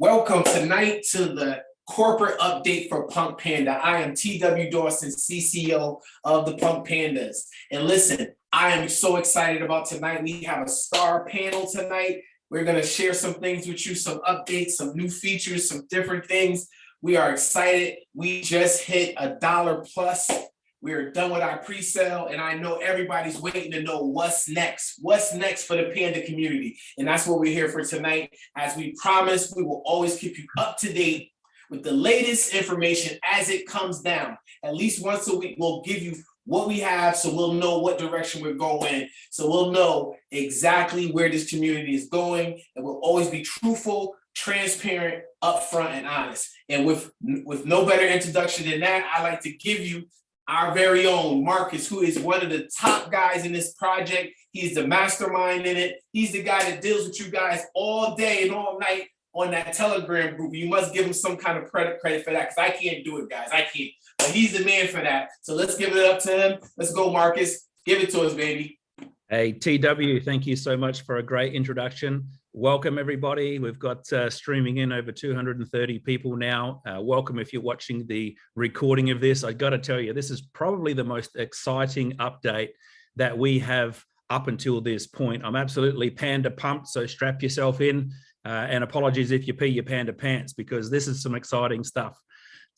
Welcome tonight to the corporate update for Punk Panda. I am TW Dawson, CCO of the Punk Pandas. And listen, I am so excited about tonight. We have a star panel tonight. We're gonna share some things with you, some updates, some new features, some different things. We are excited. We just hit a dollar plus we are done with our pre-sale and I know everybody's waiting to know what's next. What's next for the Panda community? And that's what we're here for tonight. As we promised, we will always keep you up to date with the latest information as it comes down. At least once a week, we'll give you what we have so we'll know what direction we're going. So we'll know exactly where this community is going and we'll always be truthful, transparent, upfront, and honest. And with, with no better introduction than that, I like to give you our very own Marcus, who is one of the top guys in this project. He's the mastermind in it. He's the guy that deals with you guys all day and all night on that Telegram group. You must give him some kind of credit credit for that because I can't do it, guys. I can't. But he's the man for that. So let's give it up to him. Let's go, Marcus. Give it to us, baby. Hey, TW, thank you so much for a great introduction. Welcome everybody. We've got uh, streaming in over 230 people now. Uh, welcome if you're watching the recording of this. I got to tell you, this is probably the most exciting update that we have up until this point. I'm absolutely panda pumped, so strap yourself in. Uh, and apologies if you pee your panda pants because this is some exciting stuff.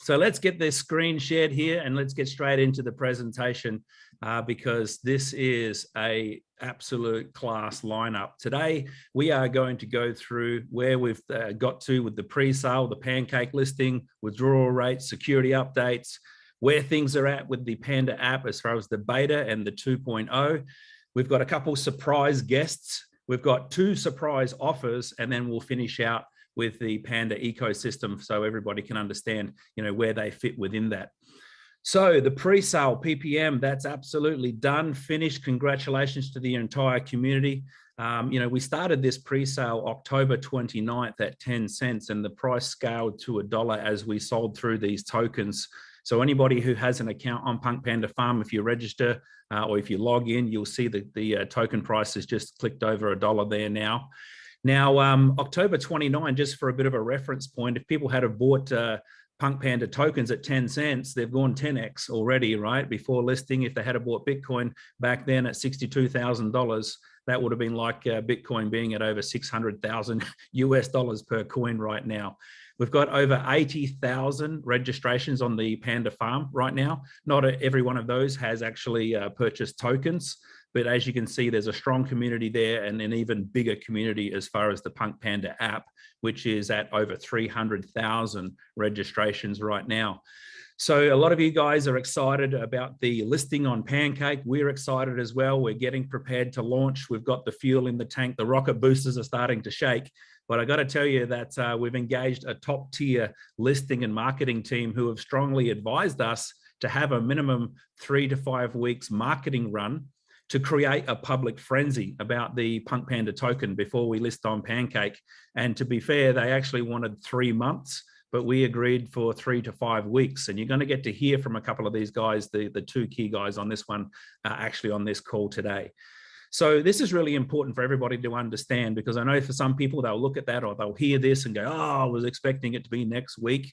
So let's get this screen shared here and let's get straight into the presentation uh, because this is a absolute class lineup. Today, we are going to go through where we've uh, got to with the pre-sale, the pancake listing, withdrawal rates, security updates, where things are at with the Panda app as far as the beta and the 2.0. We've got a couple surprise guests. We've got two surprise offers, and then we'll finish out with the Panda ecosystem so everybody can understand, you know, where they fit within that. So the pre-sale PPM, that's absolutely done, finished. Congratulations to the entire community. Um, you know, we started this pre-sale October 29th at 10 cents and the price scaled to a dollar as we sold through these tokens. So anybody who has an account on Punk Panda Farm, if you register uh, or if you log in, you'll see that the uh, token price has just clicked over a dollar there now. Now, um, October 29, just for a bit of a reference point, if people had have bought uh, Punk Panda tokens at 10 cents, they've gone 10x already, right? Before listing, if they had have bought Bitcoin back then at $62,000, that would have been like uh, Bitcoin being at over 600,000 US dollars per coin right now. We've got over 80,000 registrations on the Panda farm right now. Not every one of those has actually uh, purchased tokens. But as you can see, there's a strong community there and an even bigger community as far as the Punk Panda app, which is at over 300,000 registrations right now. So a lot of you guys are excited about the listing on Pancake. We're excited as well. We're getting prepared to launch. We've got the fuel in the tank. The rocket boosters are starting to shake. But I got to tell you that uh, we've engaged a top tier listing and marketing team who have strongly advised us to have a minimum three to five weeks marketing run to create a public frenzy about the Punk Panda token before we list on Pancake. And to be fair, they actually wanted three months, but we agreed for three to five weeks. And you're going to get to hear from a couple of these guys, the, the two key guys on this one, uh, actually on this call today. So this is really important for everybody to understand because I know for some people they'll look at that or they'll hear this and go, oh, I was expecting it to be next week.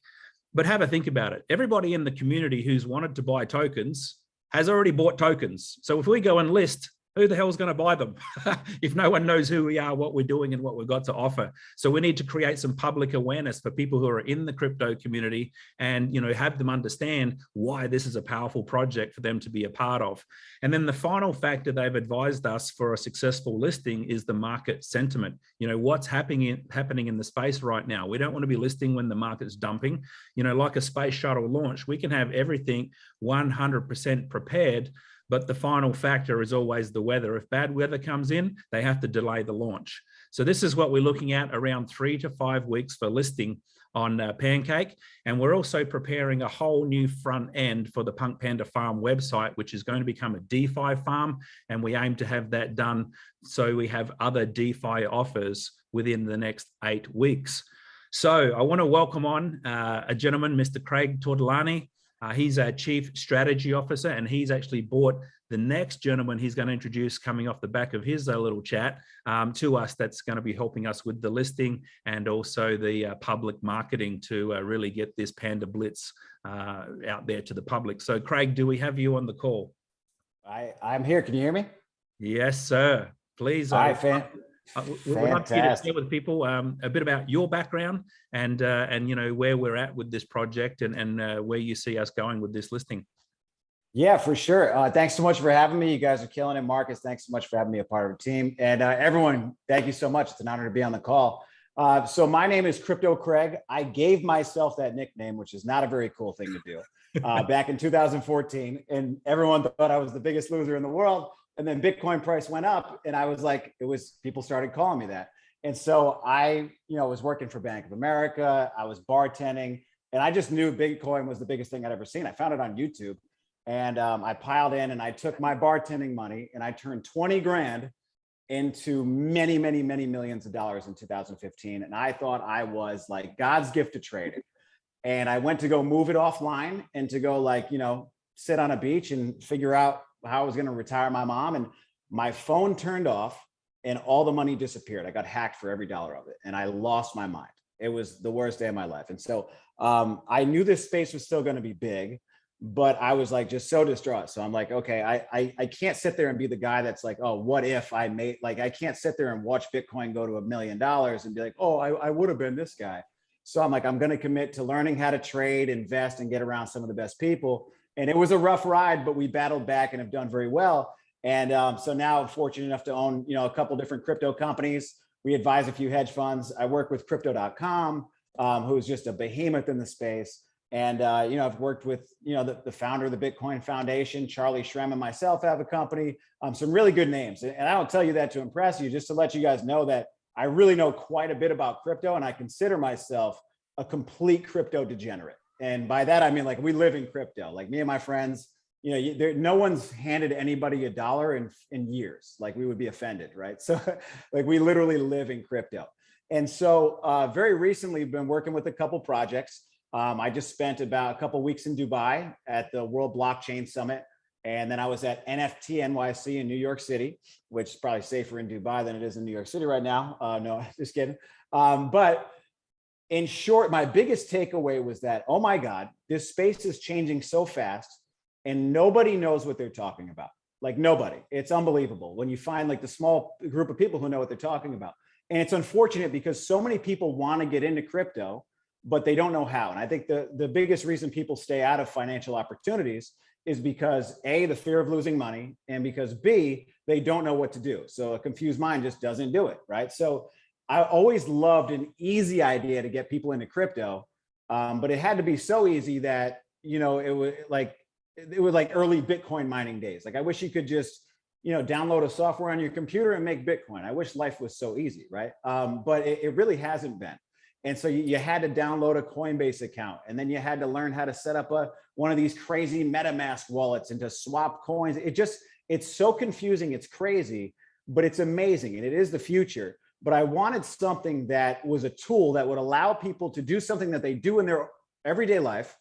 But have a think about it. Everybody in the community who's wanted to buy tokens has already bought tokens. So if we go and list who the hell is going to buy them if no one knows who we are, what we're doing and what we've got to offer. So we need to create some public awareness for people who are in the crypto community and, you know, have them understand why this is a powerful project for them to be a part of. And then the final factor they've advised us for a successful listing is the market sentiment. You know, what's happening in, happening in the space right now. We don't want to be listing when the market's dumping. You know, like a space shuttle launch, we can have everything 100% prepared but the final factor is always the weather. If bad weather comes in, they have to delay the launch. So this is what we're looking at around three to five weeks for listing on uh, Pancake. And we're also preparing a whole new front end for the Punk Panda Farm website, which is going to become a DeFi farm. And we aim to have that done so we have other DeFi offers within the next eight weeks. So I want to welcome on uh, a gentleman, Mr. Craig Tortolani. Uh, he's our chief strategy officer and he's actually bought the next gentleman he's going to introduce coming off the back of his uh, little chat um, to us that's going to be helping us with the listing and also the uh, public marketing to uh, really get this Panda Blitz uh, out there to the public. So Craig, do we have you on the call? I, I'm here. Can you hear me? Yes, sir. Please. All uh, fan. Uh, we- We'd love you to share with people um, a bit about your background and uh, and you know where we're at with this project and and uh, where you see us going with this listing. Yeah, for sure. Uh, thanks so much for having me. You guys are killing it. Marcus, thanks so much for having me a part of the team. And uh, everyone, thank you so much. It's an honor to be on the call. Uh, so my name is Crypto Craig. I gave myself that nickname, which is not a very cool thing to do, uh, back in 2014. And everyone thought I was the biggest loser in the world. And then Bitcoin price went up and I was like, it was, people started calling me that. And so I, you know, was working for Bank of America. I was bartending and I just knew Bitcoin was the biggest thing I'd ever seen. I found it on YouTube. And um, I piled in and I took my bartending money and I turned 20 grand into many, many, many millions of dollars in 2015. And I thought I was like God's gift to trading. And I went to go move it offline and to go like, you know, sit on a beach and figure out how I was going to retire my mom. And my phone turned off and all the money disappeared. I got hacked for every dollar of it and I lost my mind. It was the worst day of my life. And so um, I knew this space was still going to be big but I was like just so distraught. So I'm like, okay, I, I I can't sit there and be the guy that's like, oh, what if I made like I can't sit there and watch Bitcoin go to a million dollars and be like, oh, I, I would have been this guy. So I'm like, I'm going to commit to learning how to trade, invest, and get around some of the best people. And it was a rough ride, but we battled back and have done very well. And um, so now I'm fortunate enough to own, you know, a couple different crypto companies. We advise a few hedge funds. I work with crypto.com, um, who's just a behemoth in the space. And, uh, you know, I've worked with, you know, the, the founder of the Bitcoin Foundation, Charlie Shrem and myself have a company, um, some really good names. And I don't tell you that to impress you, just to let you guys know that I really know quite a bit about crypto and I consider myself a complete crypto degenerate. And by that, I mean, like we live in crypto, like me and my friends, you know, there, no one's handed anybody a dollar in, in years, like we would be offended, right? So like we literally live in crypto. And so uh, very recently been working with a couple projects. Um, I just spent about a couple weeks in Dubai at the World Blockchain Summit. And then I was at NFT NYC in New York City, which is probably safer in Dubai than it is in New York City right now. Uh, no, just kidding. Um, but in short, my biggest takeaway was that, oh my God, this space is changing so fast and nobody knows what they're talking about. Like nobody, it's unbelievable when you find like the small group of people who know what they're talking about. And it's unfortunate because so many people want to get into crypto, but they don't know how. And I think the, the biggest reason people stay out of financial opportunities is because A, the fear of losing money, and because B, they don't know what to do. So a confused mind just doesn't do it, right? So I always loved an easy idea to get people into crypto, um, but it had to be so easy that, you know, it was like, it was like early Bitcoin mining days. Like I wish you could just, you know, download a software on your computer and make Bitcoin. I wish life was so easy, right? Um, but it, it really hasn't been. And so you, you had to download a Coinbase account and then you had to learn how to set up a one of these crazy MetaMask wallets and to swap coins. It just, it's so confusing. It's crazy, but it's amazing. And it is the future. But I wanted something that was a tool that would allow people to do something that they do in their everyday life,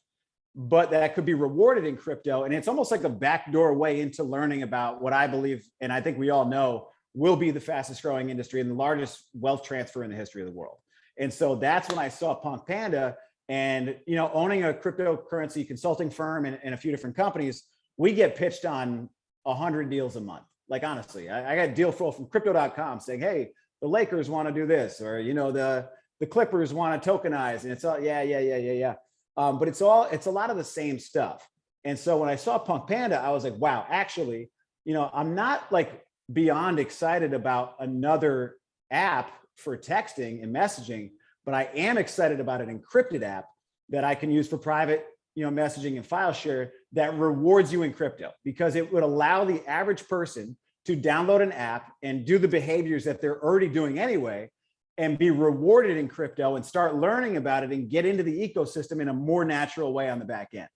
but that could be rewarded in crypto. And it's almost like a backdoor way into learning about what I believe, and I think we all know, will be the fastest growing industry and the largest wealth transfer in the history of the world. And so that's when I saw Punk Panda and, you know, owning a cryptocurrency consulting firm and, and a few different companies, we get pitched on a hundred deals a month. Like, honestly, I, I got deal flow from crypto.com saying, Hey, the Lakers want to do this, or, you know, the, the Clippers want to tokenize and it's all, yeah, yeah, yeah, yeah, yeah. Um, but it's all, it's a lot of the same stuff. And so when I saw Punk Panda, I was like, wow, actually, you know, I'm not like beyond excited about another app for texting and messaging, but I am excited about an encrypted app that I can use for private, you know, messaging and file share that rewards you in crypto because it would allow the average person to download an app and do the behaviors that they're already doing anyway and be rewarded in crypto and start learning about it and get into the ecosystem in a more natural way on the back end.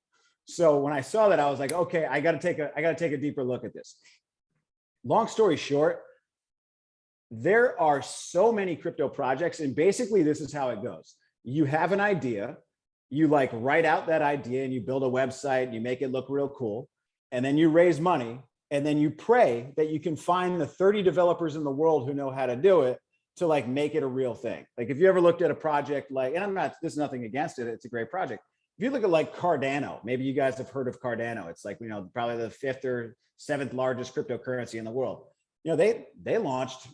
So when I saw that, I was like, okay, I got to take a, I got to take a deeper look at this. Long story short, there are so many crypto projects and basically this is how it goes. You have an idea, you like write out that idea and you build a website and you make it look real cool. And then you raise money and then you pray that you can find the 30 developers in the world who know how to do it to like make it a real thing. Like if you ever looked at a project like, and I'm not, there's nothing against it, it's a great project. If you look at like Cardano, maybe you guys have heard of Cardano. It's like, you know, probably the fifth or seventh largest cryptocurrency in the world. You know, they they launched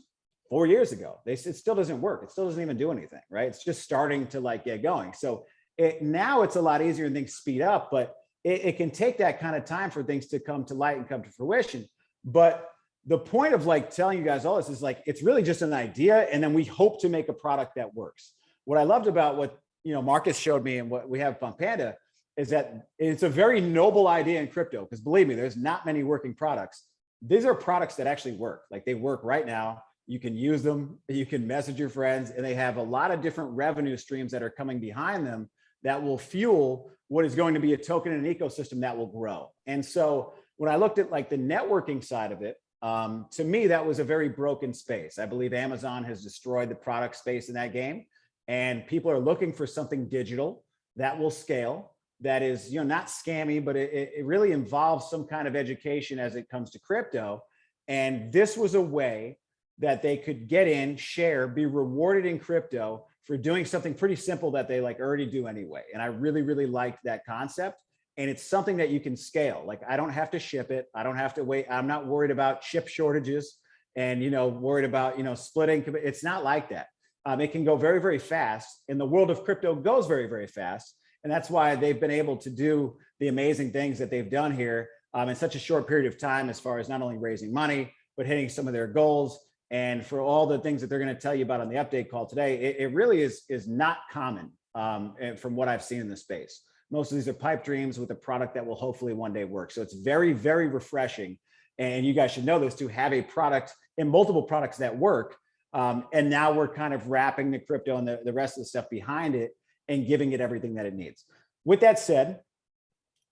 four years ago. They it still doesn't work. It still doesn't even do anything, right? It's just starting to like get going. So it now it's a lot easier and things speed up, but it, it can take that kind of time for things to come to light and come to fruition. But the point of like telling you guys all this is like it's really just an idea, and then we hope to make a product that works. What I loved about what you know Marcus showed me and what we have Punk Panda is that it's a very noble idea in crypto because believe me, there's not many working products. These are products that actually work. Like they work right now. You can use them, you can message your friends, and they have a lot of different revenue streams that are coming behind them that will fuel what is going to be a token and an ecosystem that will grow. And so when I looked at like the networking side of it, um, to me, that was a very broken space. I believe Amazon has destroyed the product space in that game and people are looking for something digital that will scale that is you know not scammy but it, it really involves some kind of education as it comes to crypto and this was a way that they could get in share be rewarded in crypto for doing something pretty simple that they like already do anyway and i really really liked that concept and it's something that you can scale like i don't have to ship it i don't have to wait i'm not worried about chip shortages and you know worried about you know splitting it's not like that um, it can go very very fast and the world of crypto goes very very fast and that's why they've been able to do the amazing things that they've done here um, in such a short period of time, as far as not only raising money, but hitting some of their goals. And for all the things that they're going to tell you about on the update call today, it, it really is, is not common um, from what I've seen in the space. Most of these are pipe dreams with a product that will hopefully one day work. So it's very, very refreshing. And you guys should know this to have a product and multiple products that work. Um, and now we're kind of wrapping the crypto and the, the rest of the stuff behind it and giving it everything that it needs. With that said,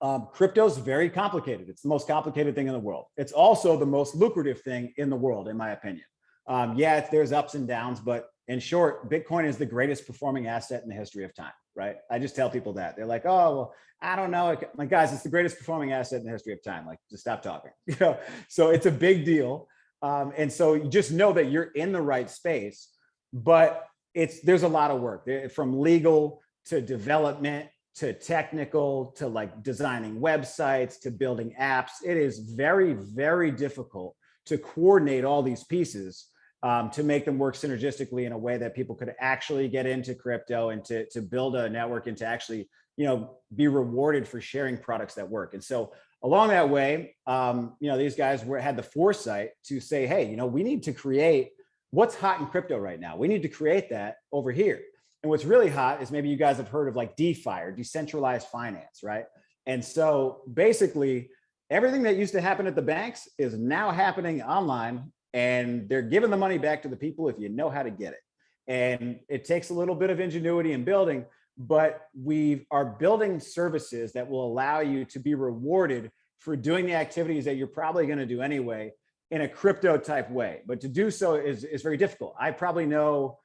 um, crypto is very complicated. It's the most complicated thing in the world. It's also the most lucrative thing in the world, in my opinion. Um, yeah, there's ups and downs, but in short, Bitcoin is the greatest performing asset in the history of time, right? I just tell people that. They're like, oh, well, I don't know. Like, guys, it's the greatest performing asset in the history of time. Like, just stop talking. You know, so it's a big deal. Um, and so you just know that you're in the right space, but it's there's a lot of work from legal to development to technical to like designing websites to building apps. It is very, very difficult to coordinate all these pieces um, to make them work synergistically in a way that people could actually get into crypto and to, to build a network and to actually, you know, be rewarded for sharing products that work. And so along that way, um, you know, these guys were had the foresight to say, hey, you know, we need to create what's hot in crypto right now. We need to create that over here. And what's really hot is maybe you guys have heard of like DeFi or decentralized finance, right? And so basically everything that used to happen at the banks is now happening online and they're giving the money back to the people if you know how to get it. And it takes a little bit of ingenuity in building, but we are building services that will allow you to be rewarded for doing the activities that you're probably going to do anyway in a crypto type way. But to do so is, is very difficult. I probably know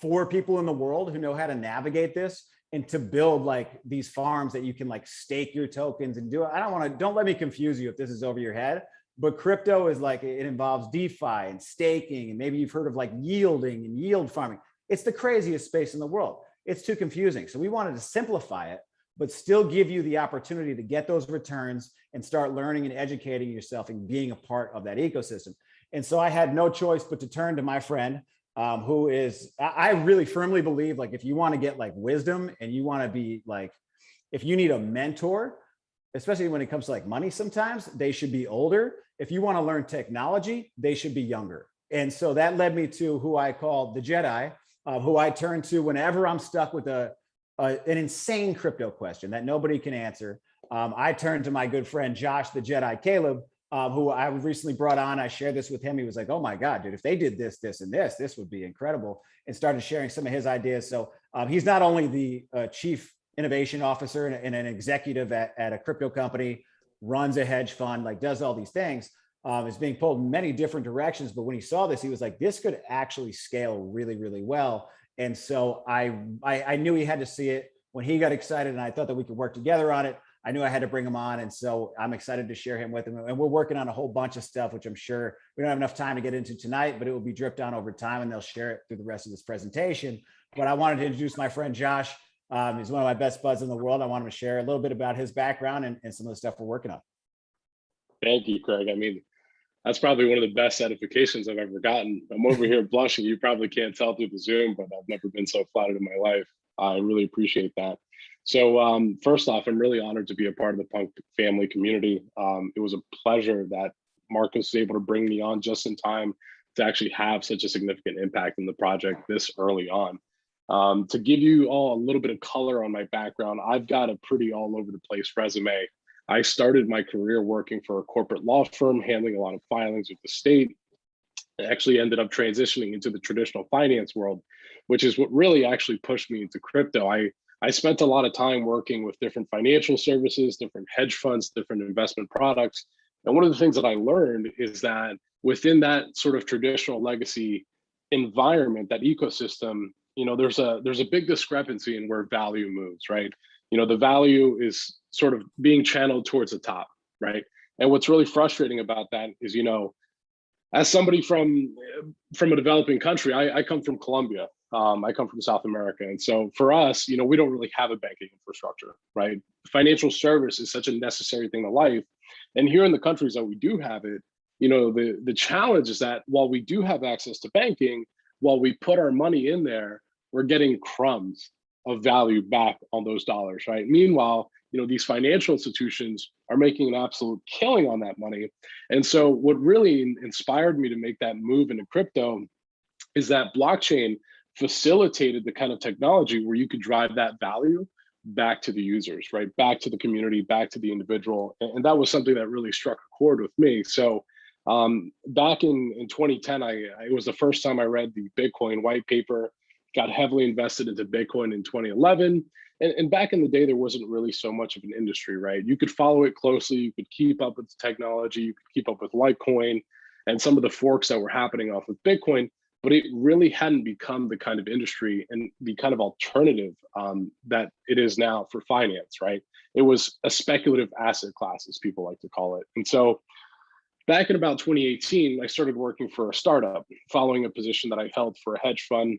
four people in the world who know how to navigate this and to build like these farms that you can like stake your tokens and do it. I don't want to, don't let me confuse you if this is over your head, but crypto is like, it involves DeFi and staking. And maybe you've heard of like yielding and yield farming. It's the craziest space in the world. It's too confusing. So we wanted to simplify it, but still give you the opportunity to get those returns and start learning and educating yourself and being a part of that ecosystem. And so I had no choice but to turn to my friend, um, who is, I really firmly believe like if you want to get like wisdom and you want to be like, if you need a mentor, especially when it comes to like money, sometimes they should be older. If you want to learn technology, they should be younger. And so that led me to who I call the Jedi, uh, who I turn to whenever I'm stuck with a, a, an insane crypto question that nobody can answer. Um, I turn to my good friend Josh the Jedi Caleb, um, who I recently brought on. I shared this with him. He was like, oh my God, dude, if they did this, this, and this, this would be incredible. And started sharing some of his ideas. So um, he's not only the uh, chief innovation officer and, and, an executive at, at a crypto company, runs a hedge fund, like does all these things, um, is being pulled in many different directions. But when he saw this, he was like, this could actually scale really, really well. And so I, I, I knew he had to see it when he got excited and I thought that we could work together on it. I knew I had to bring him on. And so I'm excited to share him with him. And we're working on a whole bunch of stuff, which I'm sure we don't have enough time to get into tonight, but it will be dripped down over time and they'll share it through the rest of this presentation. But I wanted to introduce my friend Josh. Um, he's one of my best buds in the world. I want him to share a little bit about his background and, and some of the stuff we're working on. Thank you, Craig. I mean, that's probably one of the best edifications I've ever gotten. I'm over here blushing. You probably can't tell through the Zoom, but I've never been so flattered in my life. I really appreciate that. So um, first off, I'm really honored to be a part of the punk family community. Um, it was a pleasure that Marcus was able to bring me on just in time to actually have such a significant impact in the project this early on. Um, to give you all a little bit of color on my background, I've got a pretty all over the place resume. I started my career working for a corporate law firm, handling a lot of filings with the state. I actually ended up transitioning into the traditional finance world, which is what really actually pushed me into crypto. I I spent a lot of time working with different financial services, different hedge funds, different investment products. And one of the things that I learned is that within that sort of traditional legacy environment, that ecosystem, you know, there's a there's a big discrepancy in where value moves, right? You know, the value is sort of being channeled towards the top, right? And what's really frustrating about that is, you know, as somebody from from a developing country, I, I come from Colombia. Um, I come from South America. And so for us, you know, we don't really have a banking infrastructure, right? Financial service is such a necessary thing to life. And here in the countries that we do have it, you know, the, the challenge is that while we do have access to banking, while we put our money in there, we're getting crumbs of value back on those dollars, right? Meanwhile, you know, these financial institutions are making an absolute killing on that money. And so what really inspired me to make that move into crypto is that blockchain facilitated the kind of technology where you could drive that value back to the users, right? Back to the community, back to the individual. And that was something that really struck a chord with me. So um, back in, in 2010, I, it was the first time I read the Bitcoin white paper, got heavily invested into Bitcoin in 2011. And, and back in the day, there wasn't really so much of an industry, right? You could follow it closely, you could keep up with the technology, you could keep up with Litecoin and some of the forks that were happening off of Bitcoin but it really hadn't become the kind of industry and the kind of alternative um, that it is now for finance, right? It was a speculative asset class, as people like to call it. And so back in about 2018, I started working for a startup, following a position that I held for a hedge fund.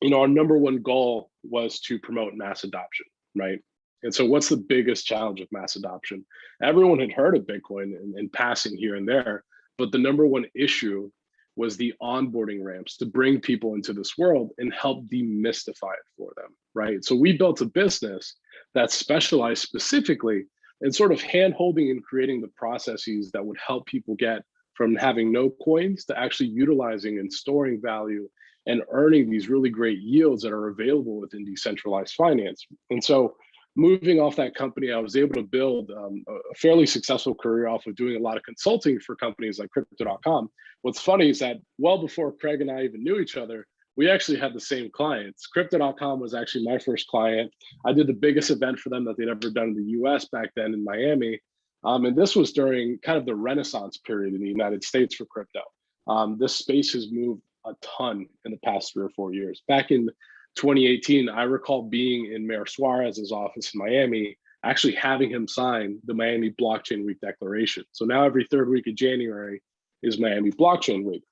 You know, our number one goal was to promote mass adoption, right? And so what's the biggest challenge of mass adoption? Everyone had heard of Bitcoin and passing here and there, but the number one issue was the onboarding ramps to bring people into this world and help demystify it for them, right? So we built a business that specialized specifically in sort of hand holding and creating the processes that would help people get from having no coins to actually utilizing and storing value and earning these really great yields that are available within decentralized finance. And so moving off that company, I was able to build um, a fairly successful career off of doing a lot of consulting for companies like Crypto.com. What's funny is that well before Craig and I even knew each other, we actually had the same clients. Crypto.com was actually my first client. I did the biggest event for them that they'd ever done in the US back then in Miami. Um, and this was during kind of the renaissance period in the United States for crypto. Um, this space has moved a ton in the past three or four years. Back in 2018, I recall being in Mayor Suarez's office in Miami, actually having him sign the Miami Blockchain Week Declaration. So now every third week of January is Miami Blockchain Week.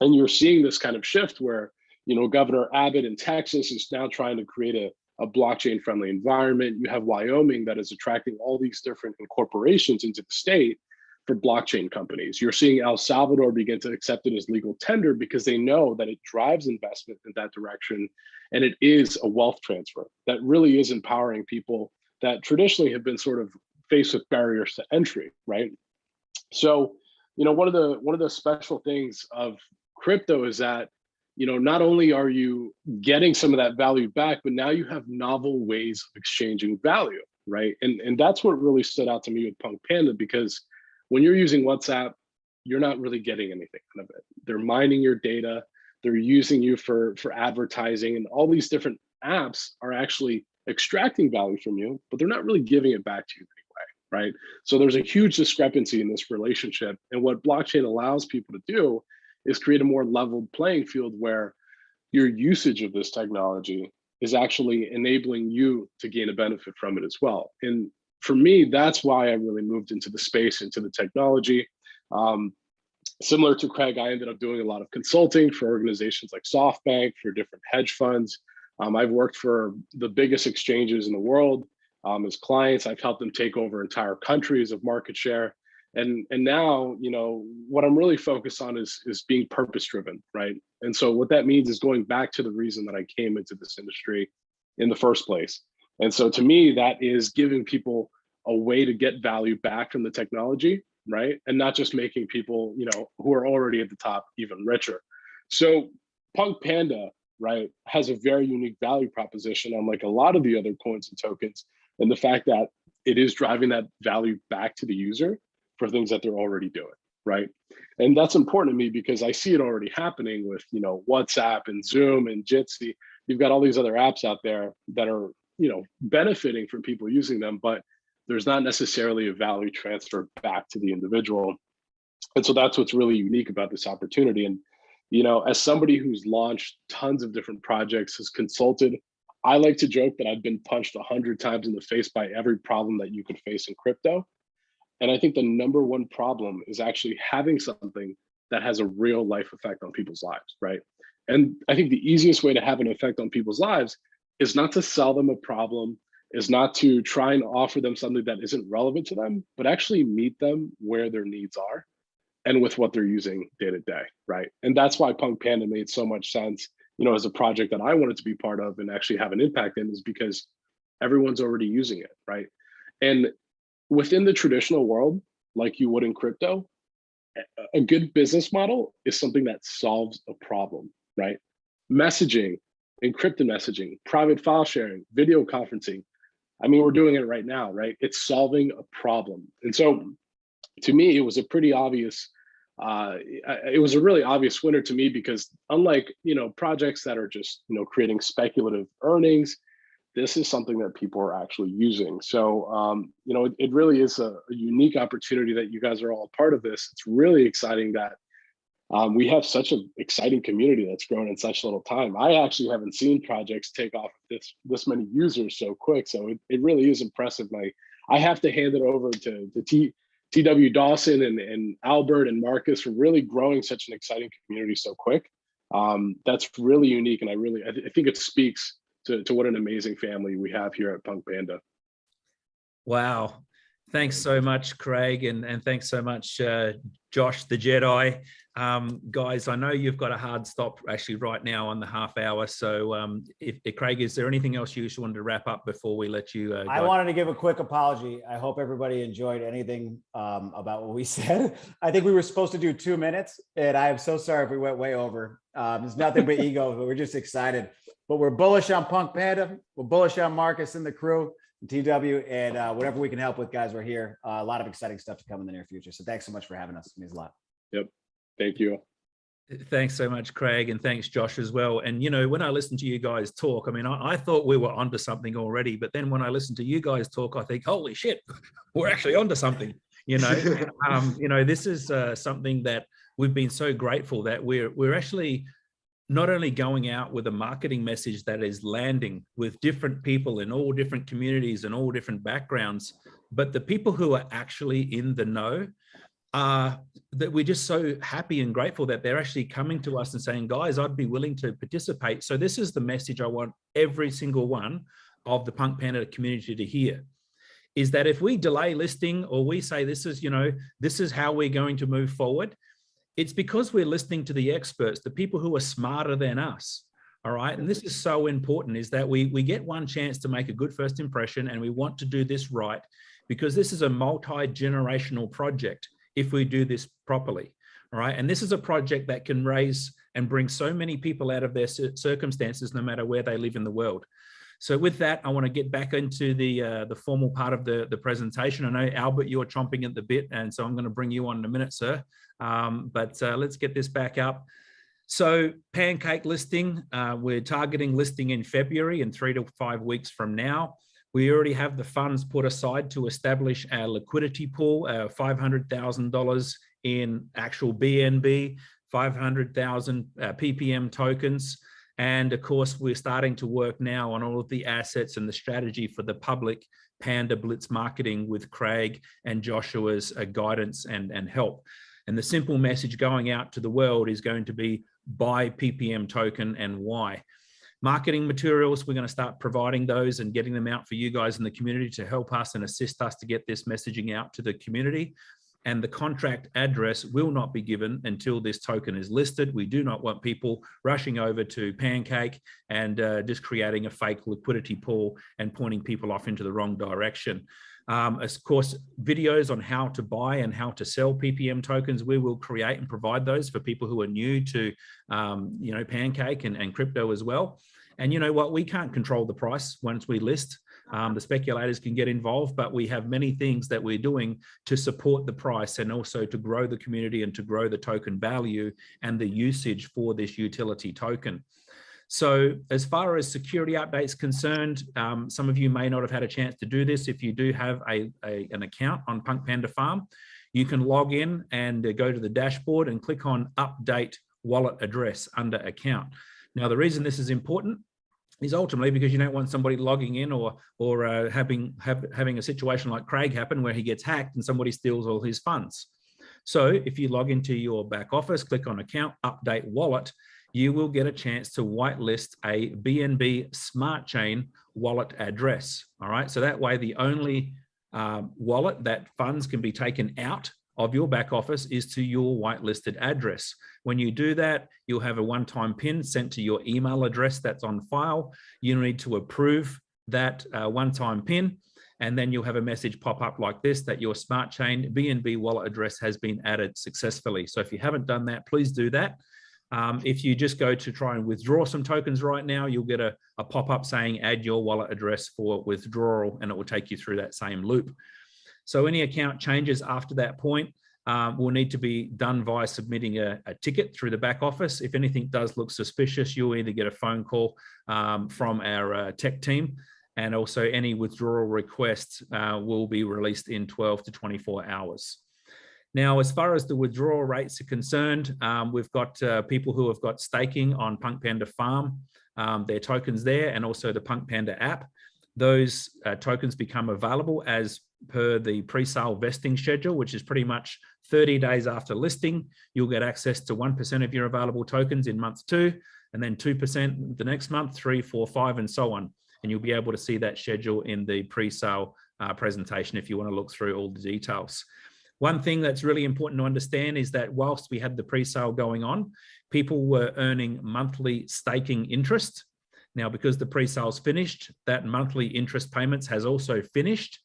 And you're seeing this kind of shift where, you know, Governor Abbott in Texas is now trying to create a, a blockchain friendly environment. You have Wyoming that is attracting all these different corporations into the state for blockchain companies. You're seeing El Salvador begin to accept it as legal tender because they know that it drives investment in that direction and it is a wealth transfer that really is empowering people that traditionally have been sort of faced with barriers to entry, right? So, you know, one of the one of the special things of crypto is that you know not only are you getting some of that value back but now you have novel ways of exchanging value right and and that's what really stood out to me with punk panda because when you're using WhatsApp, you're not really getting anything out of it. They're mining your data, they're using you for, for advertising, and all these different apps are actually extracting value from you, but they're not really giving it back to you anyway, right? So there's a huge discrepancy in this relationship. And what blockchain allows people to do is create a more leveled playing field where your usage of this technology is actually enabling you to gain a benefit from it as well. And for me, that's why I really moved into the space, into the technology. Um, similar to Craig, I ended up doing a lot of consulting for organizations like SoftBank, for different hedge funds. Um, I've worked for the biggest exchanges in the world um, as clients. I've helped them take over entire countries of market share. And, and now, you know, what I'm really focused on is, is being purpose driven, right? And so what that means is going back to the reason that I came into this industry in the first place. And so to me, that is giving people a way to get value back from the technology, right? And not just making people, you know, who are already at the top even richer. So Punk Panda, right, has a very unique value proposition unlike a lot of the other coins and tokens. And the fact that it is driving that value back to the user for things that they're already doing, right? And that's important to me because I see it already happening with, you know, WhatsApp and Zoom and Jitsi. You've got all these other apps out there that are, you know, benefiting from people using them, but there's not necessarily a value transfer back to the individual. And so that's what's really unique about this opportunity. And, you know, as somebody who's launched tons of different projects, has consulted, I like to joke that I've been punched a hundred times in the face by every problem that you could face in crypto. And I think the number one problem is actually having something that has a real life effect on people's lives, right? And I think the easiest way to have an effect on people's lives is not to sell them a problem, is not to try and offer them something that isn't relevant to them, but actually meet them where their needs are and with what they're using day to day, right? And that's why Punk Panda made so much sense, you know, as a project that I wanted to be part of and actually have an impact in is because everyone's already using it, right? And within the traditional world, like you would in crypto, a good business model is something that solves a problem, right? Messaging, encrypted messaging, private file sharing, video conferencing. I mean, we're doing it right now, right? It's solving a problem. And so to me, it was a pretty obvious, uh, it was a really obvious winner to me because unlike, you know, projects that are just, you know, creating speculative earnings, this is something that people are actually using. So, um, you know, it, it really is a, a, unique opportunity that you guys are all a part of this. It's really exciting that um, we have such an exciting community that's grown in such little time. I actually haven't seen projects take off this this many users so quick. So it, it really is impressive. I, I have to hand it over to, to T, TW Dawson and, and Albert and Marcus for really growing such an exciting community so quick. Um, that's really unique. And I really, I, th I think it speaks to, to what an amazing family we have here at Punk Panda. Wow. Thanks so much, Craig, and, and thanks so much, uh, Josh, the Jedi. Um, guys, I know you've got a hard stop actually right now on the half hour. So um, if, if, Craig, is there anything else you just wanted to wrap up before we let you uh, I wanted to give a quick apology. I hope everybody enjoyed anything um, about what we said. I think we were supposed to do two minutes and I am so sorry if we went way over. Um, it's nothing but ego, but we're just excited. But we're bullish on Punk Panda. We're bullish on Marcus and the crew. and TW and uh, whatever we can help with, guys, we're here. Uh, a lot of exciting stuff to come in the near future. So thanks so much for having us. It means a lot. Yep. Thank you. Thanks so much, Craig, and thanks, Josh, as well. And, you know, when I listen to you guys talk, I mean, I, I, thought we were onto something already, but then when I listen to you guys talk, I think, holy shit, we're actually onto something, you know. um, you know, this is uh, something that we've been so grateful that we're, we're actually not only going out with a marketing message that is landing with different people in all different communities and all different backgrounds, but the people who are actually in the know are that we're just so happy and grateful that they're actually coming to us and saying, guys, I'd be willing to participate. So this is the message I want every single one of the Punk Panda community to hear is that if we delay listing or we say this is, you know, this is how we're going to move forward, it's because we're listening to the experts, the people who are smarter than us. All right. And this is so important is that we, we get one chance to make a good first impression and we want to do this right because this is a multi-generational project if we do this properly. All right. And this is a project that can raise and bring so many people out of their circumstances, no matter where they live in the world. So with that, I want to get back into the uh, the formal part of the, the presentation. I know, Albert, you're chomping at the bit, and so I'm going to bring you on in a minute, sir. Um, but uh, let's get this back up. So pancake listing, uh, we're targeting listing in February in three to five weeks from now. We already have the funds put aside to establish our liquidity pool, uh, $500,000 in actual BNB, 500,000 uh, PPM tokens, And of course, we're starting to work now on all of the assets and the strategy for the public Panda Blitz marketing with Craig and Joshua's uh, guidance and, and help. And the simple message going out to the world is going to be buy PPM token and why. Marketing materials, we're going to start providing those and getting them out for you guys in the community to help us and assist us to get this messaging out to the community. And the contract address will not be given until this token is listed. We do not want people rushing over to Pancake and uh, just creating a fake liquidity pool and pointing people off into the wrong direction. Um, of course, videos on how to buy and how to sell PPM tokens, we will create and provide those for people who are new to, um, you know, Pancake and, and crypto as well. And you know what, we can't control the price once we list. Um, the speculators can get involved, but we have many things that we're doing to support the price and also to grow the community and to grow the token value and the usage for this utility token. So as far as security updates concerned, um, some of you may not have had a chance to do this. If you do have a, a an account on Punk Panda Farm, you can log in and uh, go to the dashboard and click on update wallet address under account. Now, the reason this is important is ultimately because you don't want somebody logging in or or uh, having have, having a situation like Craig happen where he gets hacked and somebody steals all his funds. So if you log into your back office, click on account, update wallet, you will get a chance to whitelist a BNB Smart Chain wallet address. All right, so that way the only um, wallet that funds can be taken out of your back office is to your whitelisted address. When you do that, you'll have a one-time pin sent to your email address that's on file. You need to approve that uh, one-time pin, and then you'll have a message pop up like this that your smart chain BNB wallet address has been added successfully. So if you haven't done that, please do that. Um, if you just go to try and withdraw some tokens right now, you'll get a, a pop-up saying add your wallet address for withdrawal, and it will take you through that same loop. So any account changes after that point um, will need to be done via submitting a, a, ticket through the back office. If anything does look suspicious, you'll either get a phone call um, from our uh, tech team and also any withdrawal requests uh, will be released in 12 to 24 hours. Now, as far as the withdrawal rates are concerned, um, we've got uh, people who have got staking on Punk Panda Farm, um, their tokens there, and also the Punk Panda app. Those uh, tokens become available as per the pre-sale vesting schedule, which is pretty much 30 days after listing. You'll get access to 1% of your available tokens in month two, and then 2% the next month, three, four, five, and so on. And you'll be able to see that schedule in the pre-sale uh, presentation if you want to look through all the details. One thing that's really important to understand is that whilst we had the pre-sale going on, people were earning monthly staking interest. Now, because the pre-sale's finished, that monthly interest payments has also finished.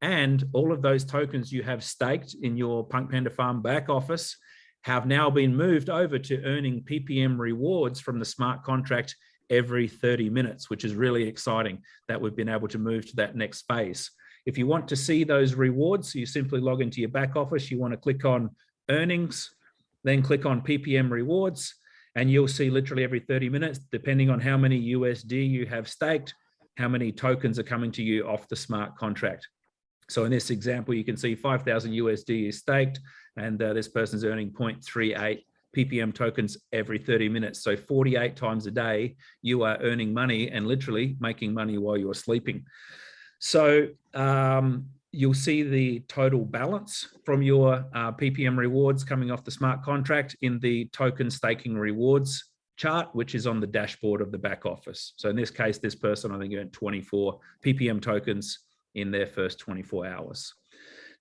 And all of those tokens you have staked in your Punk Panda Farm back office have now been moved over to earning PPM rewards from the smart contract every 30 minutes, which is really exciting that we've been able to move to that next phase. If you want to see those rewards, you simply log into your back office. You want to click on earnings, then click on PPM rewards, and you'll see literally every 30 minutes, depending on how many USD you have staked, how many tokens are coming to you off the smart contract. So in this example, you can see 5,000 USD is staked, and uh, this person's earning 0.38 PPM tokens every 30 minutes. So 48 times a day, you are earning money and literally making money while you're sleeping. So um, you'll see the total balance from your uh, PPM rewards coming off the smart contract in the token staking rewards chart, which is on the dashboard of the back office. So in this case, this person, I think earned 24 PPM tokens in their first 24 hours.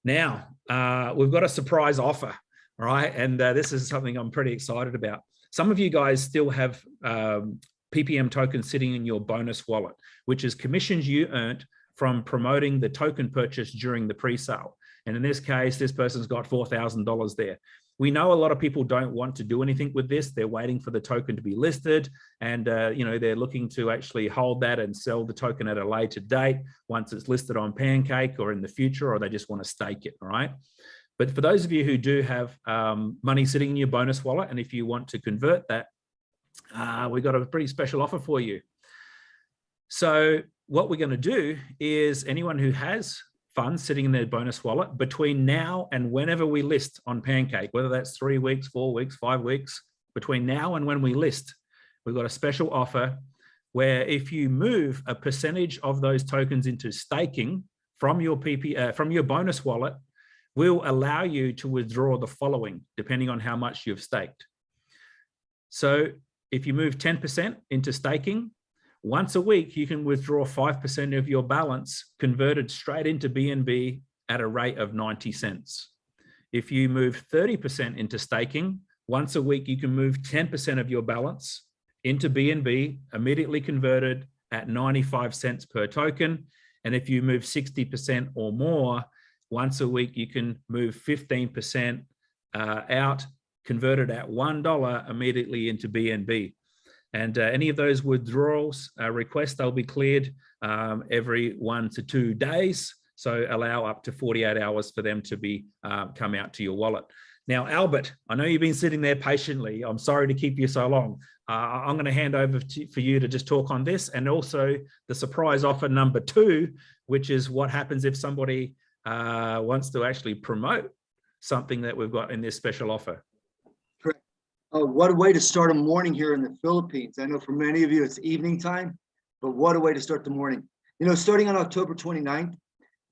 Now, uh, we've got a surprise offer, right? And uh, this is something I'm pretty excited about. Some of you guys still have um, PPM tokens sitting in your bonus wallet, which is commissions you earned from promoting the token purchase during the pre-sale. And in this case, this person's got $4,000 there. We know a lot of people don't want to do anything with this. They're waiting for the token to be listed and uh, you know they're looking to actually hold that and sell the token at a later date once it's listed on Pancake or in the future, or they just want to stake it, right? But for those of you who do have um, money sitting in your bonus wallet, and if you want to convert that, uh, we've got a pretty special offer for you. So what we're going to do is anyone who has funds sitting in their bonus wallet between now and whenever we list on Pancake, whether that's three weeks, four weeks, five weeks, between now and when we list, we've got a special offer where if you move a percentage of those tokens into staking from your PP, uh, from your bonus wallet, will allow you to withdraw the following, depending on how much you've staked. So if you move 10% into staking, once a week, you can withdraw 5% of your balance converted straight into BNB at a rate of 90 cents. If you move 30% into staking, once a week, you can move 10% of your balance into BNB, immediately converted at 95 cents per token. And if you move 60% or more, once a week, you can move 15% uh, out, converted at $1 immediately into BNB. And uh, any of those withdrawals uh, requests, they'll be cleared um, every one to two days. So allow up to 48 hours for them to be uh, come out to your wallet. Now, Albert, I know you've been sitting there patiently. I'm sorry to keep you so long. Uh, I'm going to hand over to, for you to just talk on this and also the surprise offer number two, which is what happens if somebody uh, wants to actually promote something that we've got in this special offer. Oh, what a way to start a morning here in the Philippines. I know for many of you, it's evening time, but what a way to start the morning. You know, starting on October 29th,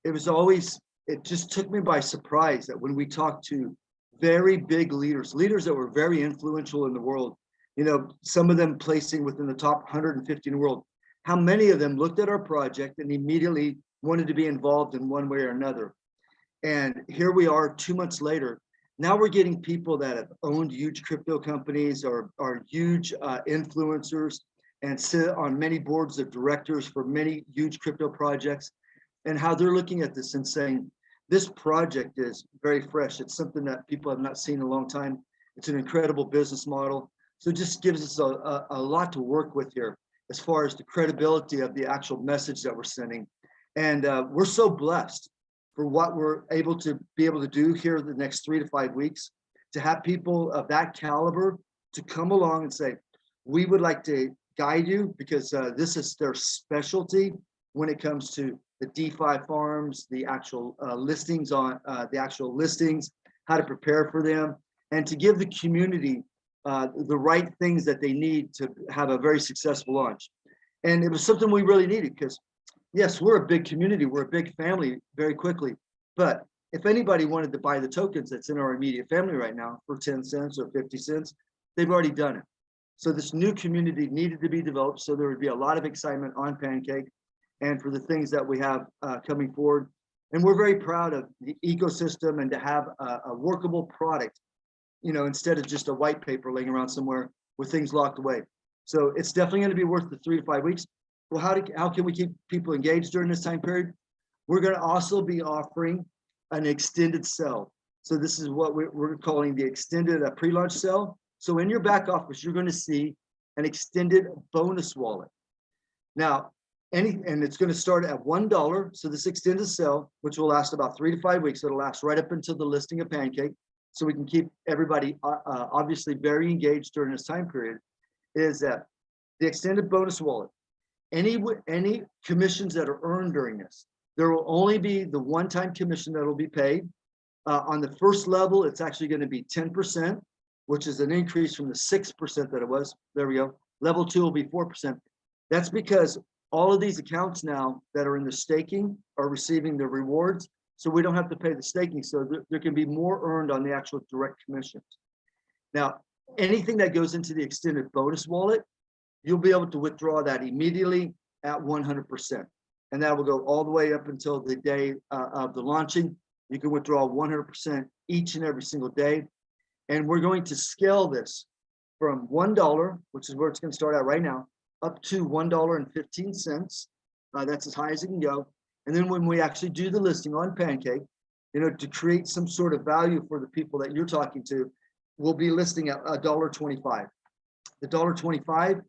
it was always, it just took me by surprise that when we talked to very big leaders, leaders that were very influential in the world, you know, some of them placing within the top 150 in the world, how many of them looked at our project and immediately wanted to be involved in one way or another. And here we are two months later, now we're getting people that have owned huge crypto companies or are huge uh, influencers and sit on many boards of directors for many huge crypto projects and how they're looking at this and saying, this project is very fresh. It's something that people have not seen in a long time. It's an incredible business model. So it just gives us a, a, a lot to work with here as far as the credibility of the actual message that we're sending. And uh, we're so blessed for what we're able to be able to do here the next three to five weeks, to have people of that caliber to come along and say, we would like to guide you because uh, this is their specialty when it comes to the DeFi farms, the actual uh, listings on uh, the actual listings, how to prepare for them, and to give the community uh, the right things that they need to have a very successful launch. And it was something we really needed because yes, we're a big community, we're a big family very quickly. But if anybody wanted to buy the tokens that's in our immediate family right now for 10 cents or 50 cents, they've already done it. So this new community needed to be developed. So there would be a lot of excitement on Pancake and for the things that we have uh, coming forward. And we're very proud of the ecosystem and to have a, a workable product, you know, instead of just a white paper laying around somewhere with things locked away. So it's definitely going to be worth the three to five weeks. Well, how, do, how can we keep people engaged during this time period? We're going to also be offering an extended sell. So this is what we're, calling the extended pre-launch sell. So in your back office, you're going to see an extended bonus wallet. Now, any and it's going to start at one dollar. So this extended sell, which will last about three to five weeks, it'll last right up until the listing of Pancake. So we can keep everybody uh, uh, obviously very engaged during this time period. Is that the extended bonus wallet? Any any commissions that are earned during this. There will only be the one-time commission that will be paid. Uh, on the first level, it's actually going to be 10%, which is an increase from the 6% that it was. There we go. Level two will be 4%. That's because all of these accounts now that are in the staking are receiving the rewards. So we don't have to pay the staking. So there, there can be more earned on the actual direct commissions. Now, anything that goes into the extended bonus wallet you'll be able to withdraw that immediately at 100%. And that will go all the way up until the day uh, of the launching. You can withdraw 100% each and every single day. And we're going to scale this from $1, which is where it's going to start out right now, up to $1.15. Uh, that's as high as it can go. And then when we actually do the listing on Pancake, you know, to create some sort of value for the people that you're talking to, we'll be listing at $1.25. The $1.25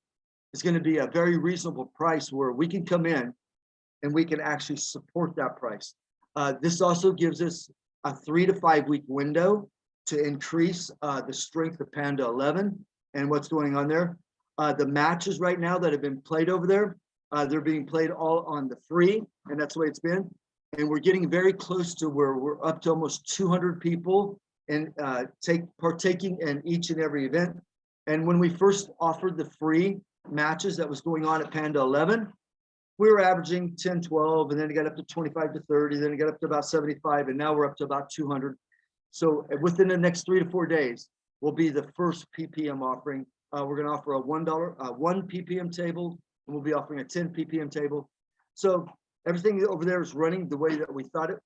is going to be a very reasonable price where we can come in and we can actually support that price. Uh, this also gives us a three to five week window to increase uh, the strength of Panda 11 and what's going on there. Uh, the matches right now that have been played over there, uh, they're being played all on the free, and that's the way it's been. And we're getting very close to where we're up to almost 200 people and uh, take partaking in each and every event. And when we first offered the free matches that was going on at Panda 11, we were averaging 10, 12, and then it got up to 25 to 30, then it got up to about 75, and now we're up to about 200. So uh, within the next three to four days, will be the first PPM offering. Uh, we're gonna offer a $1, uh, one PPM table, and we'll be offering a 10 PPM table. So everything over there is running the way that we thought it,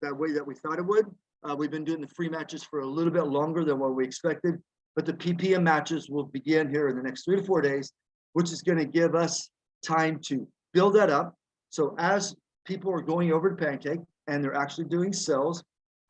that way that we thought it would. Uh, we've been doing the free matches for a little bit longer than what we expected, but the PPM matches will begin here in the next three to four days, which is gonna give us time to build that up. So as people are going over to Pancake and they're actually doing sales,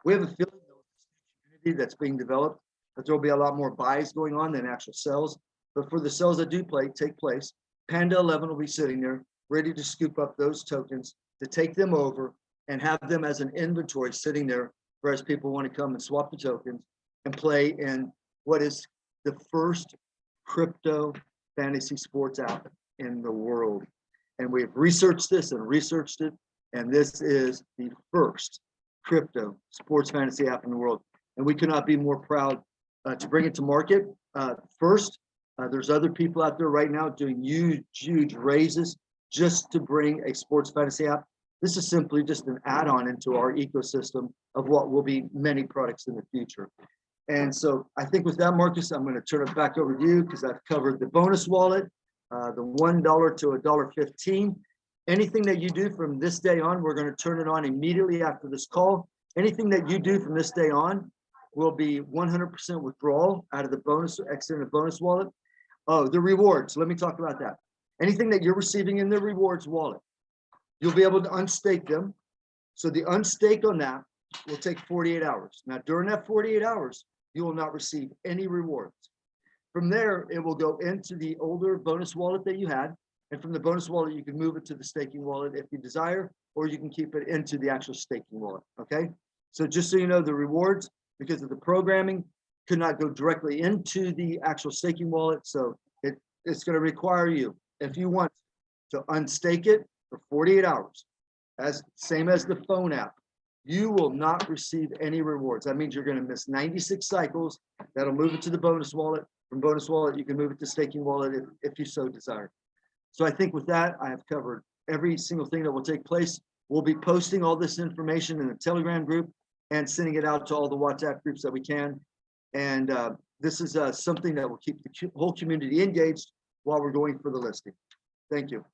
we have a feeling that's being developed, that there'll be a lot more buys going on than actual sales. But for the sales that do play, take place, Panda 11 will be sitting there, ready to scoop up those tokens, to take them over and have them as an inventory sitting there for as people want to come and swap the tokens and play in what is the first crypto fantasy sports app in the world. And we have researched this and researched it, and this is the first crypto sports fantasy app in the world. And we could not be more proud uh, to bring it to market. Uh, first, uh, there's other people out there right now doing huge, huge raises just to bring a sports fantasy app. This is simply just an add-on into our ecosystem of what will be many products in the future. And so I think with that, Marcus, I'm going to turn it back over to you because I've covered the bonus wallet, uh, the $1 to a dollar 15. Anything that you do from this day on, we're going to turn it on immediately after this call. Anything that you do from this day on will be 100% withdrawal out of the bonus, extended bonus wallet. Oh, the rewards. Let me talk about that. Anything that you're receiving in the rewards wallet, you'll be able to unstake them. So the unstake on that will take 48 hours. Now, during that 48 hours, you will not receive any rewards. From there, it will go into the older bonus wallet that you had. And from the bonus wallet, you can move it to the staking wallet if you desire, or you can keep it into the actual staking wallet. Okay. So just so you know, the rewards, because of the programming, could not go directly into the actual staking wallet. So it, it's going to require you, if you want to unstake it for 48 hours, as same as the phone app, you will not receive any rewards. That means you're going to miss 96 cycles. That'll move it to the bonus wallet. From bonus wallet, you can move it to staking wallet if, if you so desire. So I think with that, I have covered every single thing that will take place. We'll be posting all this information in the Telegram group and sending it out to all the WhatsApp groups that we can. And uh, this is uh, something that will keep the whole community engaged while we're going for the listing. Thank you.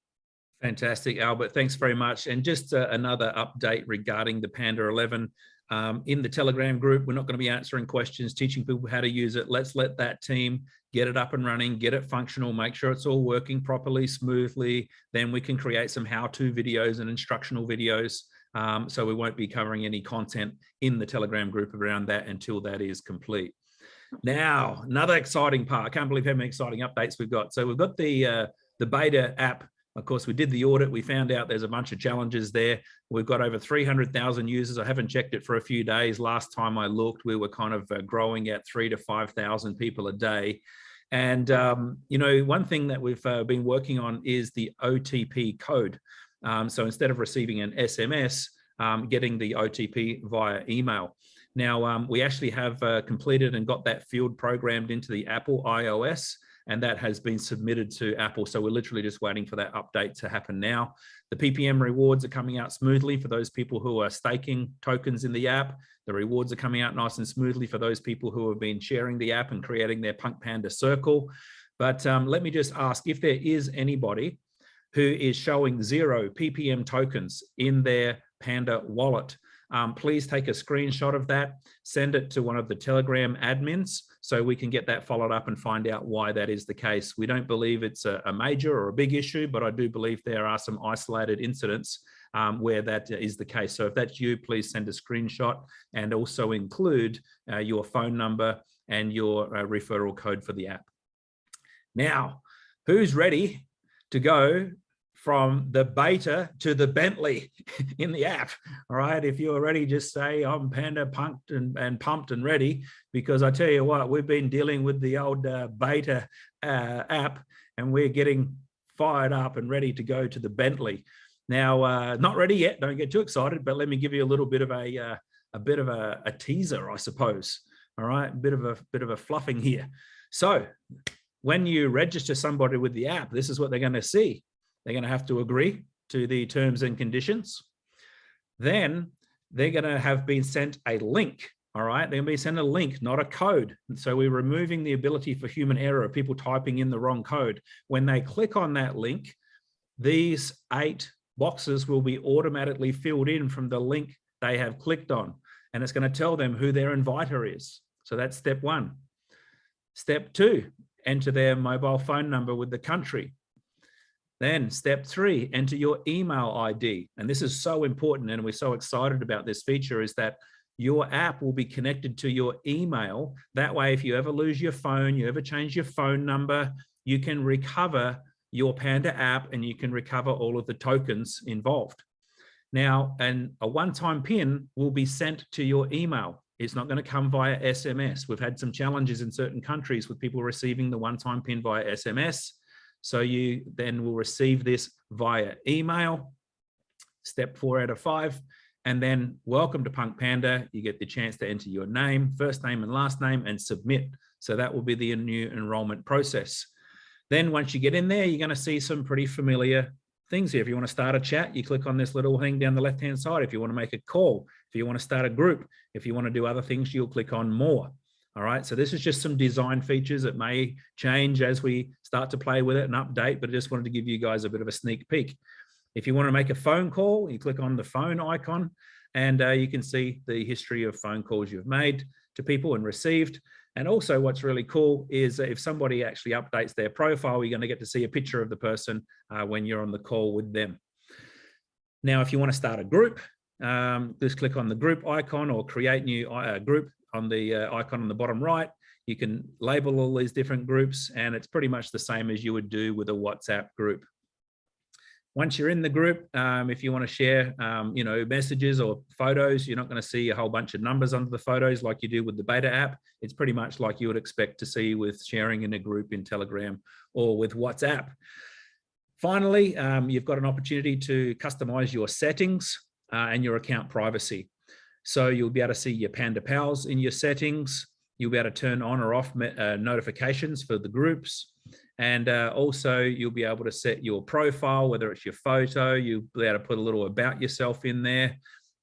Fantastic, Albert. Thanks very much. And just uh, another update regarding the Panda 11. Um, in the Telegram group, we're not going to be answering questions, teaching people how to use it. Let's let that team get it up and running, get it functional, make sure it's all working properly, smoothly. Then we can create some how-to videos and instructional videos. Um, so we won't be covering any content in the Telegram group around that until that is complete. Now, another exciting part. I can't believe how many exciting updates we've got. So we've got the uh, the beta app of course, we did the audit. We found out there's a bunch of challenges there. We've got over 300,000 users. I haven't checked it for a few days. Last time I looked, we were kind of uh, growing at three to 5,000 people a day. And, um, you know, one thing that we've uh, been working on is the OTP code. Um, so instead of receiving an SMS, um, getting the OTP via email. Now, um, we actually have uh, completed and got that field programmed into the Apple iOS and that has been submitted to Apple. So we're literally just waiting for that update to happen now. The PPM rewards are coming out smoothly for those people who are staking tokens in the app. The rewards are coming out nice and smoothly for those people who have been sharing the app and creating their Punk Panda circle. But um, let me just ask if there is anybody who is showing zero PPM tokens in their Panda wallet um, please take a screenshot of that, send it to one of the Telegram admins so we can get that followed up and find out why that is the case. We don't believe it's a, a major or a big issue, but I do believe there are some isolated incidents um, where that is the case. So if that's you, please send a screenshot and also include uh, your phone number and your uh, referral code for the app. Now, who's ready to go from the beta to the Bentley in the app. All right. If you're ready, just say I'm Panda pumped and, and pumped and ready, because I tell you what, we've been dealing with the old uh, beta uh, app and we're getting fired up and ready to go to the Bentley. Now, uh, not ready yet. Don't get too excited, but let me give you a little bit of a, uh, a bit of a, a teaser, I suppose. All right. A bit of a bit of a fluffing here. So when you register somebody with the app, this is what they're going to see. They're going to have to agree to the terms and conditions. Then they're going to have been sent a link. All right, they're going to be sent a link, not a code. So we're removing the ability for human error of people typing in the wrong code. When they click on that link, these eight boxes will be automatically filled in from the link they have clicked on. And it's going to tell them who their inviter is. So that's step one. Step two, enter their mobile phone number with the country. Then step three, enter your email ID. And this is so important and we're so excited about this feature is that your app will be connected to your email. That way, if you ever lose your phone, you ever change your phone number, you can recover your Panda app and you can recover all of the tokens involved. Now, and a one-time pin will be sent to your email. It's not going to come via SMS. We've had some challenges in certain countries with people receiving the one-time pin via SMS. So you then will receive this via email, step four out of five, and then welcome to Punk Panda. You get the chance to enter your name, first name and last name and submit. So that will be the new enrollment process. Then once you get in there, you're going to see some pretty familiar things here. If you want to start a chat, you click on this little thing down the left-hand side. If you want to make a call, if you want to start a group, if you want to do other things, you'll click on more. All right, so this is just some design features that may change as we start to play with it and update, but I just wanted to give you guys a bit of a sneak peek. If you want to make a phone call, you click on the phone icon and uh, you can see the history of phone calls you've made to people and received. And also what's really cool is if somebody actually updates their profile, you're going to get to see a picture of the person uh, when you're on the call with them. Now, if you want to start a group, um, just click on the group icon or create new uh, group on the uh, icon on the bottom right. You can label all these different groups and it's pretty much the same as you would do with a WhatsApp group. Once you're in the group, um, if you want to share, um, you know, messages or photos, you're not going to see a whole bunch of numbers under the photos like you do with the beta app. It's pretty much like you would expect to see with sharing in a group in Telegram or with WhatsApp. Finally, um, you've got an opportunity to customize your settings uh, and your account privacy. So you'll be able to see your Panda Pals in your settings. You'll be able to turn on or off uh, notifications for the groups. And uh, also you'll be able to set your profile, whether it's your photo, you'll be able to put a little about yourself in there.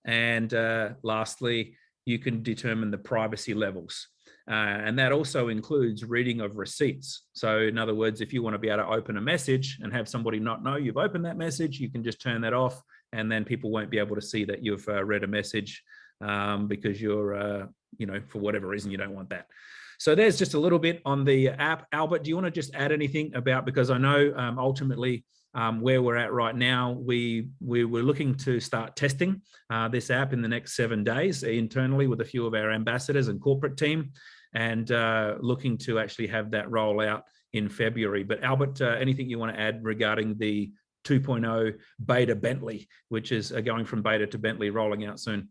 And uh, lastly, you can determine the privacy levels. Uh, and that also includes reading of receipts. So in other words, if you want to be able to open a message and have somebody not know you've opened that message, you can just turn that off and then people won't be able to see that you've uh, read a message um, because you're, uh, you know, for whatever reason, you don't want that. So there's just a little bit on the app. Albert, do you want to just add anything about, because I know um, ultimately um, where we're at right now, we, we were looking to start testing uh, this app in the next seven days internally with a few of our ambassadors and corporate team and uh, looking to actually have that roll out in February. But Albert, uh, anything you want to add regarding the 2.0 beta Bentley, which is uh, going from beta to Bentley rolling out soon?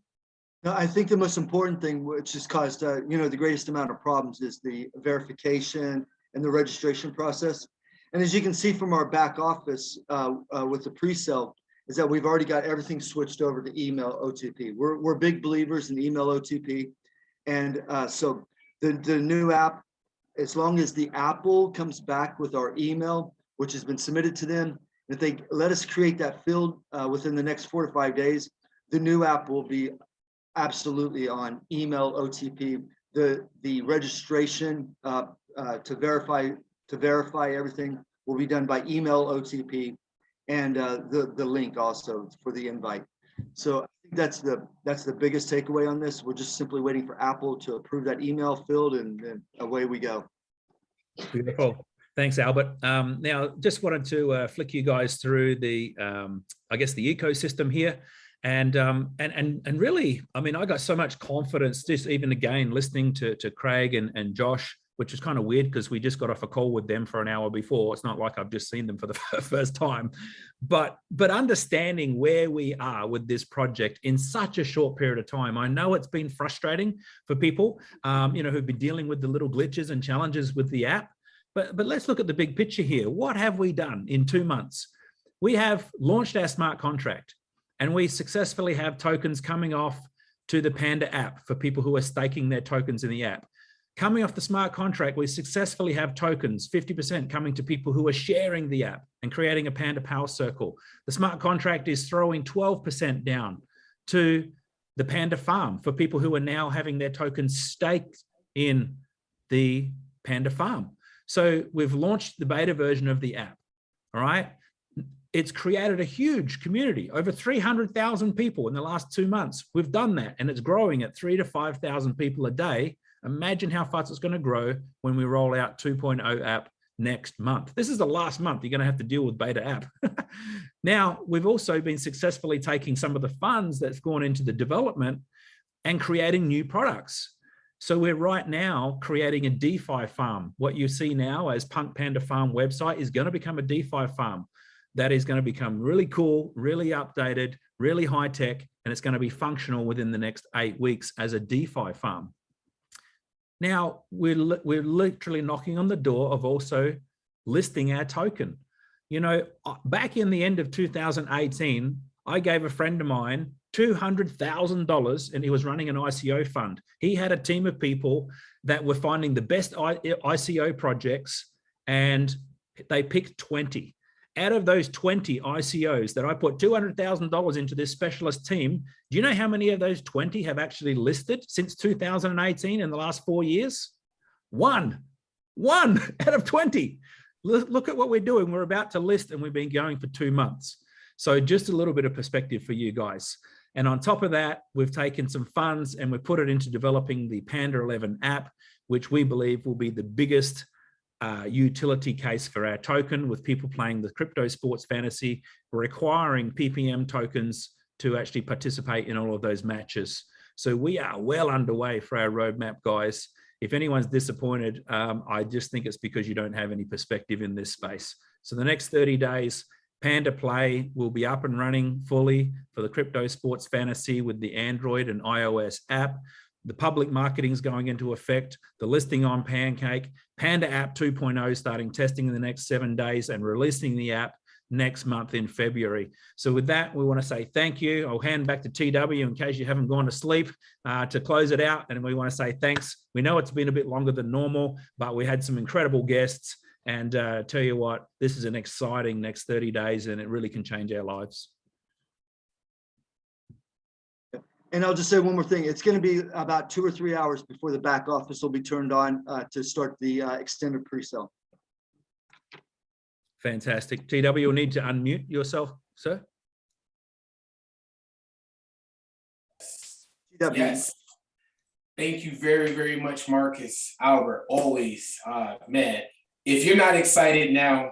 I think the most important thing, which has caused, uh, you know, the greatest amount of problems is the verification and the registration process. And as you can see from our back office uh, uh, with the pre-sale, is that we've already got everything switched over to email OTP. We're, we're big believers in email OTP. And uh, so the, the new app, as long as the Apple comes back with our email, which has been submitted to them, if they let us create that field uh, within the next four to five days, the new app will be absolutely on email OTP. The the registration uh, uh, to verify to verify everything will be done by email OTP, and uh, the the link also for the invite. So I think that's the that's the biggest takeaway on this. We're just simply waiting for Apple to approve that email field, and, and away we go. Beautiful. Thanks, Albert. Um, now, just wanted to uh, flick you guys through the, um, I guess, the ecosystem here. And, um, and, and, and really, I mean, I got so much confidence just even again, listening to, to Craig and, and Josh, which is kind of weird because we just got off a call with them for an hour before. It's not like I've just seen them for the first time, but, but understanding where we are with this project in such a short period of time. I know it's been frustrating for people, um, you know, who've been dealing with the little glitches and challenges with the app. But, but let's look at the big picture here. What have we done in two months? We have launched our smart contract and we successfully have tokens coming off to the Panda app for people who are staking their tokens in the app. Coming off the smart contract, we successfully have tokens, 50% coming to people who are sharing the app and creating a Panda Power Circle. The smart contract is throwing 12% down to the Panda Farm for people who are now having their tokens staked in the Panda Farm. So we've launched the beta version of the app, all right? It's created a huge community, over 300,000 people in the last two months. We've done that and it's growing at three to 5,000 people a day. Imagine how fast it's gonna grow when we roll out 2.0 app next month. This is the last month you're gonna have to deal with beta app. now, we've also been successfully taking some of the funds that's gone into the development and creating new products. So we're right now creating a DeFi farm. What you see now as Punk Panda Farm website is going to become a DeFi farm. That is going to become really cool, really updated, really high tech, and it's going to be functional within the next eight weeks as a DeFi farm. Now, we're, we're literally knocking on the door of also listing our token. You know, uh, back in the end of 2018, I gave a friend of mine $200,000 and he was running an ICO fund. He had a team of people that were finding the best ICO projects and they picked 20. Out of those 20 ICOs that I put $200,000 into this specialist team, do you know how many of those 20 have actually listed since 2018 in the last four years? One, one out of 20. Look at what we're doing. We're about to list and we've been going for two months. So just a little bit of perspective for you guys. And on top of that, we've taken some funds and we've put it into developing the Panda 11 app, which we believe will be the biggest uh, utility case for our token with people playing the crypto sports fantasy, requiring PPM tokens to actually participate in all of those matches. So we are well underway for our roadmap, guys. If anyone's disappointed, um, I just think it's because you don't have any perspective in this space. So the next 30 days, Panda Play will be up and running fully for the crypto sports fantasy with the Android and iOS app. The public marketing is going into effect, the listing on Pancake, Panda app 2.0 starting testing in the next seven days and releasing the app next month in February. So with that, we want to say thank you. I'll hand back to TW in case you haven't gone to sleep uh, to close it out. And we want to say thanks. We know it's been a bit longer than normal, but we had some incredible guests and uh, tell you what, this is an exciting next 30 days and it really can change our lives. And I'll just say one more thing. It's going to be about two or three hours before the back office will be turned on uh, to start the uh, extended pre-sale. Fantastic. TW, you'll need to unmute yourself, sir. TW. Yes. Thank you very, very much, Marcus, Albert, always, uh, man if you're not excited now,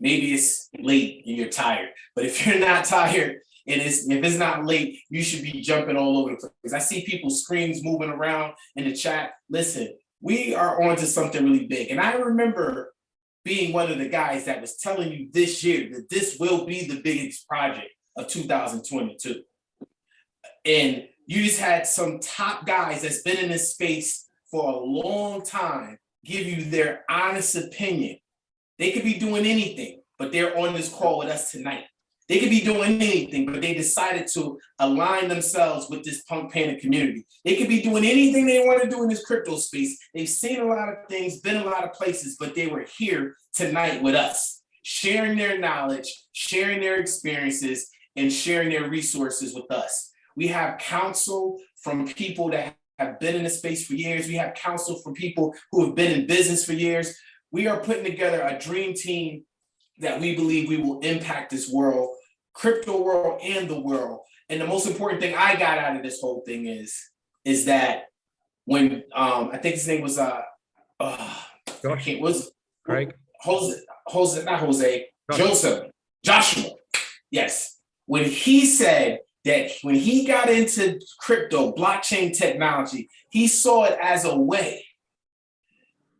maybe it's late and you're tired. But if you're not tired it's, if it's not late, you should be jumping all over the place. I see people's screens moving around in the chat. Listen, we are on to something really big. And I remember being one of the guys that was telling you this year that this will be the biggest project of 2022. And you just had some top guys that's been in this space for a long time give you their honest opinion. They could be doing anything, but they're on this call with us tonight. They could be doing anything, but they decided to align themselves with this punk panda community. They could be doing anything they want to do in this crypto space. They've seen a lot of things, been a lot of places, but they were here tonight with us, sharing their knowledge, sharing their experiences, and sharing their resources with us. We have counsel from people that have been in the space for years. We have counsel from people who have been in business for years. We are putting together a dream team that we believe we will impact this world, crypto world and the world. And the most important thing I got out of this whole thing is, is that when um I think his name was uh uh I can't was Craig? Jose Jose not Jose Joseph Joshua. Yes. When he said that when he got into crypto, blockchain technology, he saw it as a way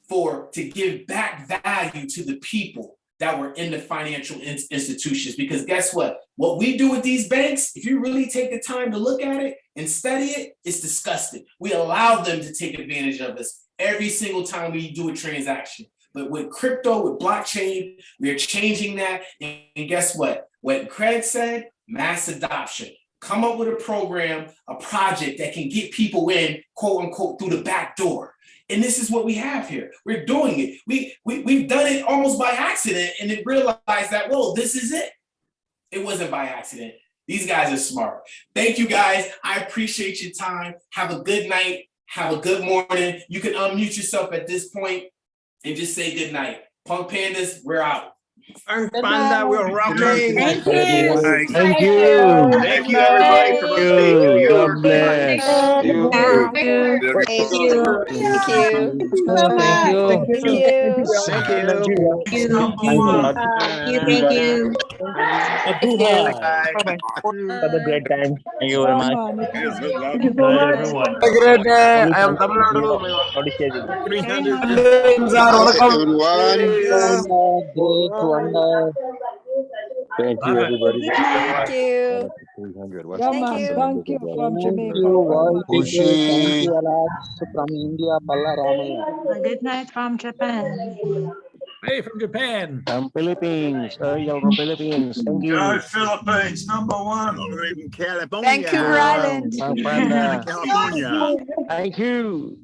for to give back value to the people that were in the financial in institutions. Because guess what? What we do with these banks, if you really take the time to look at it and study it, it's disgusting. We allow them to take advantage of us every single time we do a transaction. But with crypto, with blockchain, we're changing that. And guess what? What Craig said, mass adoption come up with a program, a project that can get people in, quote unquote, through the back door. And this is what we have here. We're doing it. We, we, we've done it almost by accident and then realized that, whoa, this is it. It wasn't by accident. These guys are smart. Thank you guys. I appreciate your time. Have a good night. Have a good morning. You can unmute yourself at this point and just say good night. Punk Pandas, we're out. Thanks, Panda. We're rocking. Thank you. Thank you. Thank you, everybody, for listening. God bless you. Thank you. Thank you Thank you. Thank you. Thank you. Thank you. Thank you. Thank you. Bye-bye. Have a great time. Thank you very much. Thank you so much. Have a great day. I am Tamil Nadu. Everyone. Good. 300. Thank you, everybody. Thank you. 300. Thank you. Thank you from Thank Jamaica. you, world people. Kushi. Thank you, Alex, from India, Palla Ramaya. Good night from Japan. Hey, from Japan. From Philippines, Ariel from Philippines. Thank you. Go Philippines, number one. in uh, California. Thank you, Ryland. Pang Panda. California. Thank you.